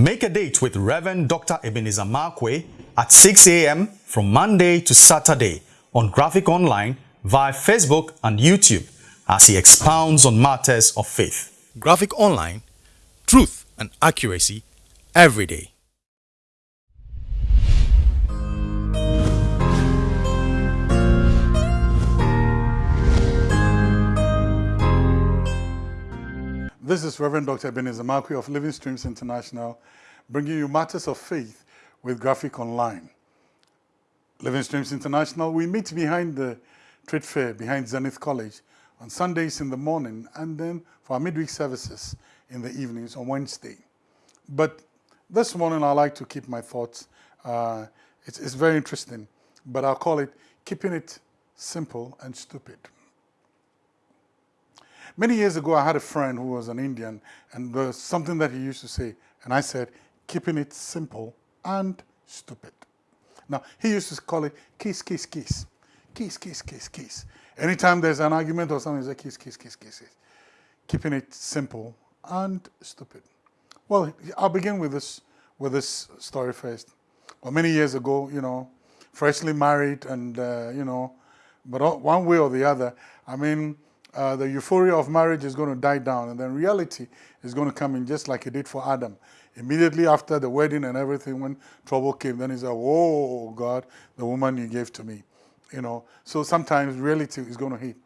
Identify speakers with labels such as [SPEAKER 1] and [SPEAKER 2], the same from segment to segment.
[SPEAKER 1] Make a date with Reverend Dr. Ebenezer Markwei at 6 a.m. from Monday to Saturday on Graphic Online via Facebook and YouTube as he expounds on matters of faith. Graphic Online, truth and accuracy every day.
[SPEAKER 2] This is Reverend Dr. Ebenezer Markwei of Living Streams International, bringing you matters of faith with Graphic Online. Living Streams International, we meet behind the trade fair, behind Zenith College, on Sundays in the morning, and then for our midweek services in the evenings on Wednesday. But this morning, I like to keep my thoughts. Uh, it's, it's very interesting, but I'll call it keeping it simple and stupid. Many years ago, I had a friend who was an Indian, and there was something that he used to say, and I said, keeping it simple and stupid. Now, he used to call it kiss, kiss, kiss. Kiss, kiss, kiss, kiss. Anytime there's an argument or something, he says kiss, kiss, kiss, kiss. Keeping it simple and stupid. Well, I'll begin with this, with this story first. Well, many years ago, you know, freshly married and, uh, you know, but one way or the other, I mean, uh, the euphoria of marriage is going to die down and then reality is going to come in just like it did for Adam. Immediately after the wedding and everything, when trouble came, then he said, whoa, God, the woman you gave to me. You know, so sometimes reality is going to hit.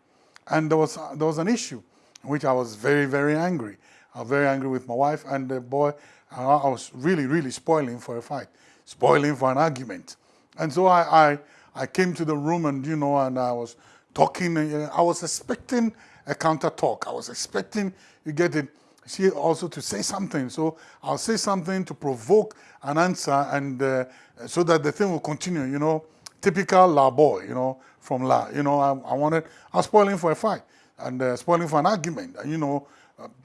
[SPEAKER 2] And there was, there was an issue in which I was very, very angry. I was very angry with my wife and the boy, I was really, really spoiling for a fight, spoiling for an argument. And so I, I, I came to the room and, you know, and I was talking. Uh, I was expecting a counter talk. I was expecting you get it. She also to say something. So I'll say something to provoke an answer and uh, so that the thing will continue, you know, typical La boy, you know, from La. You know, I, I wanted, I was spoiling for a fight and uh, spoiling for an argument, and, you know,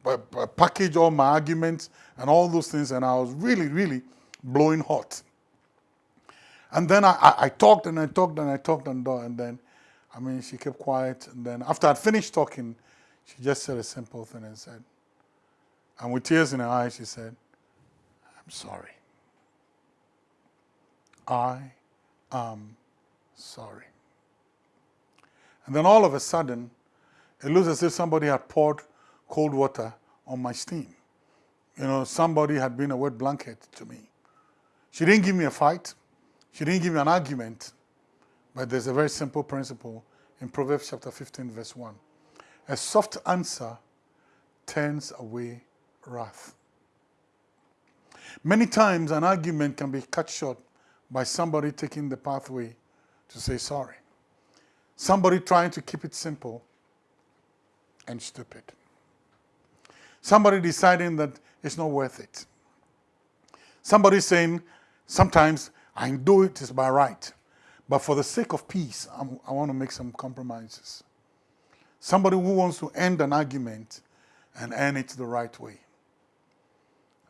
[SPEAKER 2] uh, package all my arguments and all those things. And I was really, really blowing hot. And then I, I, I talked and I talked and I talked and, and then I mean, she kept quiet. And then after I'd finished talking, she just said a simple thing and said, and with tears in her eyes, she said, I'm sorry. I am sorry. And then all of a sudden, it looks as if somebody had poured cold water on my steam. You know, somebody had been a wet blanket to me. She didn't give me a fight. She didn't give me an argument. But there's a very simple principle in Proverbs chapter 15, verse 1. A soft answer turns away wrath. Many times an argument can be cut short by somebody taking the pathway to say sorry. Somebody trying to keep it simple and stupid. Somebody deciding that it's not worth it. Somebody saying, sometimes I do it, it is by right. But for the sake of peace, I'm, i want to make some compromises. Somebody who wants to end an argument and end it the right way.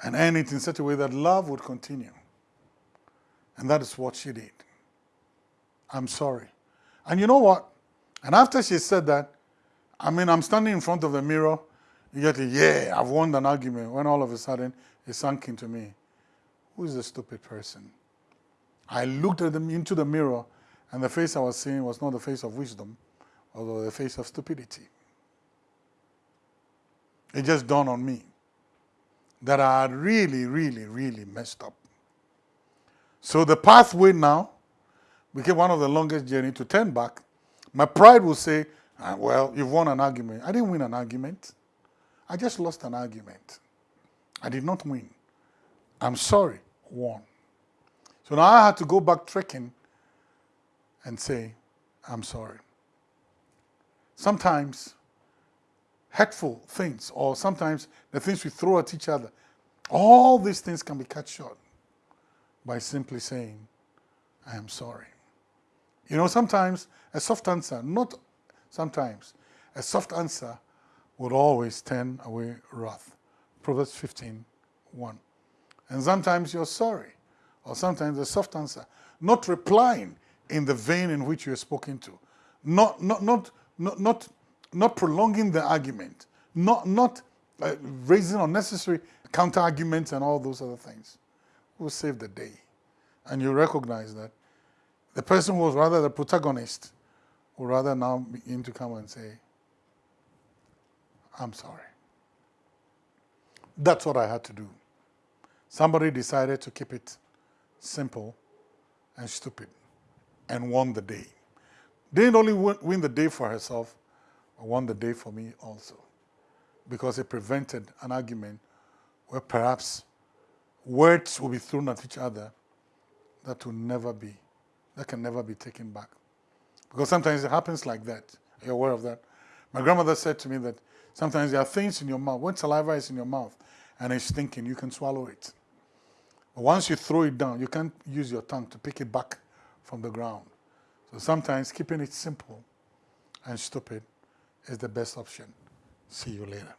[SPEAKER 2] And end it in such a way that love would continue. And that is what she did. I'm sorry. And you know what? And after she said that, I mean, I'm standing in front of the mirror, you get a, yeah, I've won an argument, when all of a sudden it sunk into me. Who is the stupid person? I looked at them into the mirror, and the face I was seeing was not the face of wisdom, although the face of stupidity. It just dawned on me that I had really, really, really messed up. So the pathway now became one of the longest journey to turn back. My pride will say, ah, well, you've won an argument. I didn't win an argument. I just lost an argument. I did not win. I'm sorry, won. So now I had to go back trekking and say, I'm sorry. Sometimes hurtful things or sometimes the things we throw at each other, all these things can be cut short by simply saying, I am sorry. You know, sometimes a soft answer, not sometimes, a soft answer would always turn away wrath. Proverbs 15, 1. And sometimes you're sorry or sometimes a soft answer, not replying in the vein in which you are spoken to, not, not, not, not, not, not prolonging the argument, not, not uh, raising unnecessary counter arguments and all those other things will save the day. And you recognize that the person who was rather the protagonist will rather now begin to come and say, I'm sorry. That's what I had to do. Somebody decided to keep it simple and stupid and won the day. Didn't only win the day for herself, but won the day for me also. Because it prevented an argument where perhaps words will be thrown at each other that will never be, that can never be taken back. Because sometimes it happens like that. Are You're aware of that. My grandmother said to me that sometimes there are things in your mouth, when saliva is in your mouth and it's stinking, you can swallow it. Once you throw it down, you can't use your tongue to pick it back from the ground. So sometimes keeping it simple and stupid is the best option. See you later.